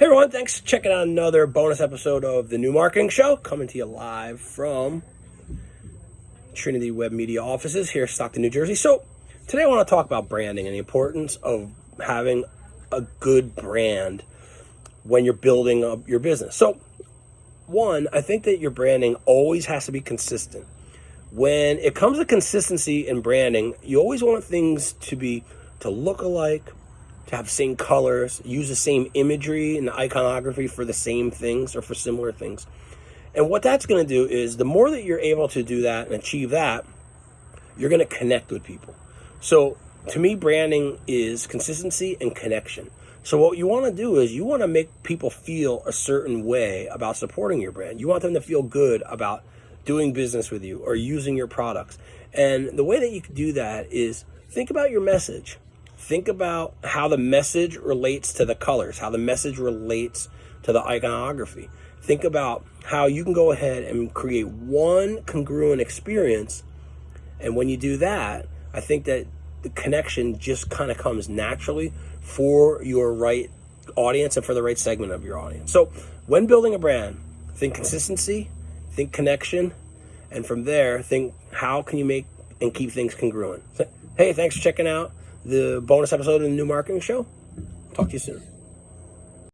Hey everyone, thanks for checking out another bonus episode of the New Marketing Show, coming to you live from Trinity Web Media offices here in Stockton, New Jersey. So today I want to talk about branding and the importance of having a good brand when you're building up your business. So one, I think that your branding always has to be consistent. When it comes to consistency in branding, you always want things to be to look alike, to have same colors, use the same imagery and iconography for the same things or for similar things. And what that's going to do is the more that you're able to do that and achieve that, you're going to connect with people. So to me, branding is consistency and connection. So what you want to do is you want to make people feel a certain way about supporting your brand. You want them to feel good about doing business with you or using your products. And the way that you can do that is think about your message think about how the message relates to the colors, how the message relates to the iconography. Think about how you can go ahead and create one congruent experience. And when you do that, I think that the connection just kind of comes naturally for your right audience and for the right segment of your audience. So when building a brand, think consistency, think connection, and from there, think how can you make and keep things congruent. hey, thanks for checking out the bonus episode of the New Marketing Show. Talk to you soon.